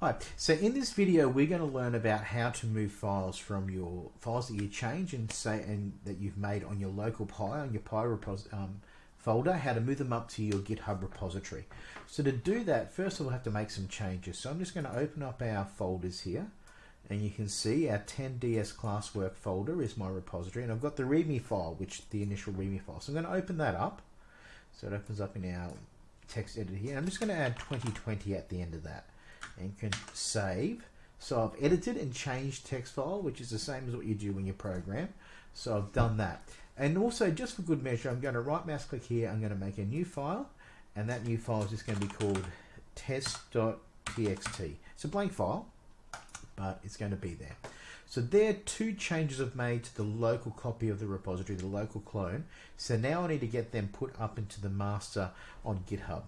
Hi, so in this video we're going to learn about how to move files from your files that you change and say and that you've made on your local Pi, on your Pi um, folder, how to move them up to your GitHub repository. So to do that, first we'll have to make some changes. So I'm just going to open up our folders here and you can see our 10ds classwork folder is my repository and I've got the readme file, which the initial readme file. So I'm going to open that up. So it opens up in our text editor here. I'm just going to add 2020 at the end of that and can save. So I've edited and changed text file, which is the same as what you do when you program. So I've done that. And also, just for good measure, I'm going to right mouse click here. I'm going to make a new file. And that new file is just going to be called test.txt. It's a blank file, but it's going to be there. So there are two changes I've made to the local copy of the repository, the local clone. So now I need to get them put up into the master on GitHub.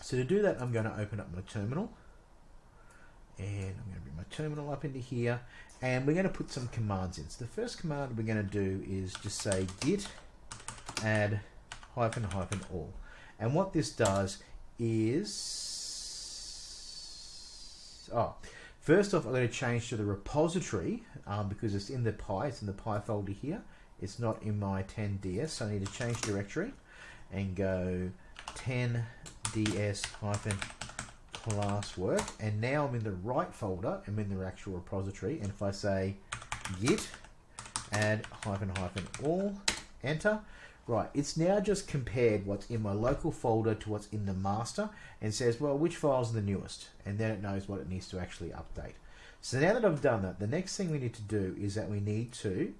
So to do that, I'm going to open up my terminal and I'm going to bring my terminal up into here and we're going to put some commands in. So the first command we're going to do is just say git add hyphen hyphen all and what this does is oh first off I'm going to change to the repository um, because it's in the Pi it's in the Pi folder here it's not in my 10ds so I need to change directory and go 10ds hyphen classwork and now I'm in the right folder I'm in the actual repository and if I say git add hyphen hyphen all enter right it's now just compared what's in my local folder to what's in the master and says well which files are the newest? And then it knows what it needs to actually update. So now that I've done that the next thing we need to do is that we need to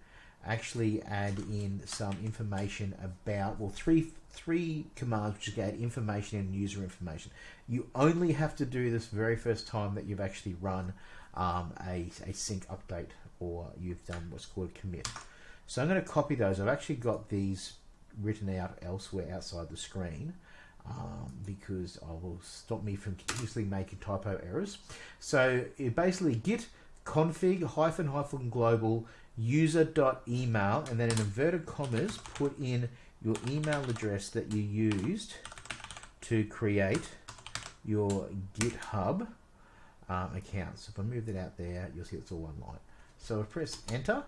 actually add in some information about well three three commands which add information and user information. You only have to do this very first time that you've actually run um, a, a sync update or you've done what's called a commit. So I'm going to copy those. I've actually got these written out elsewhere outside the screen um, because I will stop me from continuously making typo errors. So it basically git config hyphen hyphen global user dot email and then in inverted commas put in your email address that you used to create your GitHub um, account. So if I move that out there, you'll see it's all one line. So I press enter.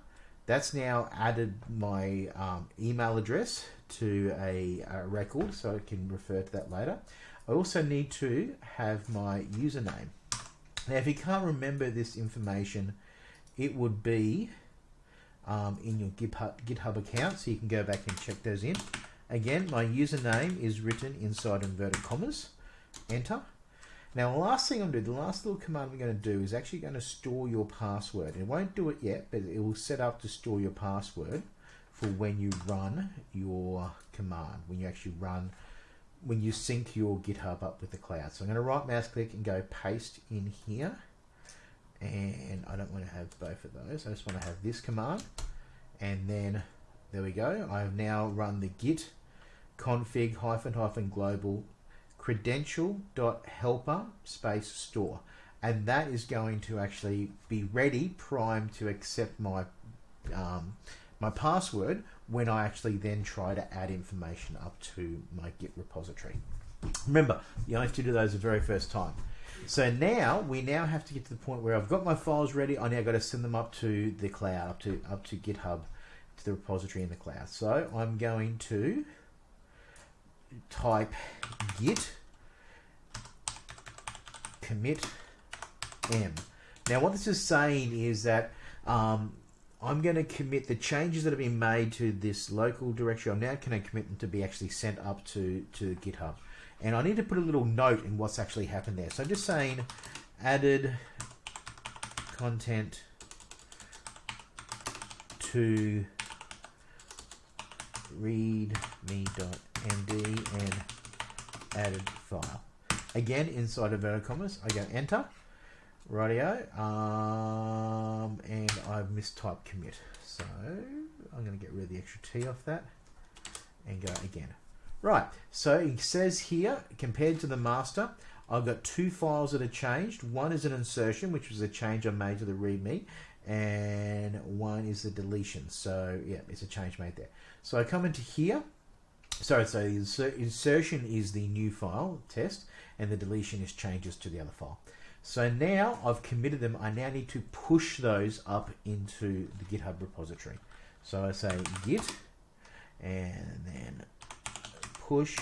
That's now added my um, email address to a, a, record so I can refer to that later. I also need to have my username. Now if you can't remember this information, it would be um, in your GitHub, GitHub account, so you can go back and check those in. Again, my username is written inside inverted commas. Enter. Now, the last thing I'm going to do, the last little command we're going to do is actually going to store your password. It won't do it yet, but it will set up to store your password for when you run your command, when you actually run, when you sync your GitHub up with the cloud. So I'm going to right mouse click and go paste in here and I don't want to have both of those. I just want to have this command. And then there we go. I have now run the git config hyphen hyphen global credential dot helper space store. And that is going to actually be ready primed to accept my um, my password when I actually then try to add information up to my git repository. Remember you only have to do those the very first time so now we now have to get to the point where I've got my files ready. I now got to send them up to the cloud, up to up to GitHub, to the repository in the cloud. So I'm going to type git commit m. Now what this is saying is that um, I'm going to commit the changes that have been made to this local directory. I'm now going to commit them to be actually sent up to, to GitHub. And I need to put a little note in what's actually happened there. So I'm just saying added content to readme.md and added file. Again, inside of inverted commas, I go enter, radio, um, and I've mistyped commit. So I'm going to get rid of the extra T off that and go again. Right, so it says here, compared to the master, I've got two files that are changed. One is an insertion, which was a change I made to the README, and one is the deletion. So yeah, it's a change made there. So I come into here. Sorry, so the insertion is the new file test, and the deletion is changes to the other file. So now I've committed them. I now need to push those up into the GitHub repository. So I say git and then push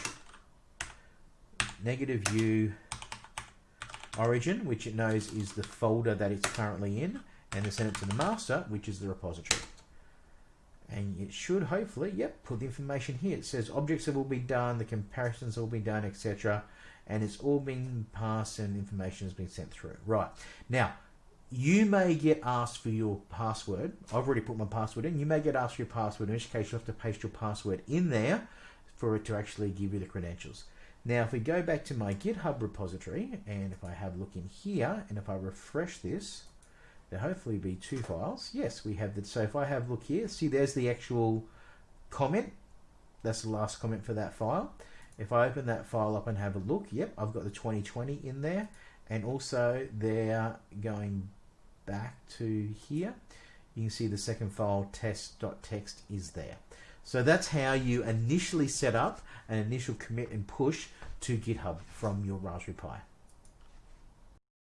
negative u origin, which it knows is the folder that it's currently in, and then send it to the master, which is the repository. And it should hopefully, yep, put the information here. It says objects have all been done, the comparisons all been done, etc. And it's all been passed and information has been sent through. Right. Now, you may get asked for your password. I've already put my password in. You may get asked for your password, in which case you have to paste your password in there for it to actually give you the credentials. Now, if we go back to my GitHub repository, and if I have a look in here, and if I refresh this, there hopefully be two files. Yes, we have that. So if I have a look here, see there's the actual comment. That's the last comment for that file. If I open that file up and have a look, yep, I've got the 2020 in there. And also they're going back to here, you can see the second file test.txt is there. So that's how you initially set up an initial commit and push to GitHub from your Raspberry Pi.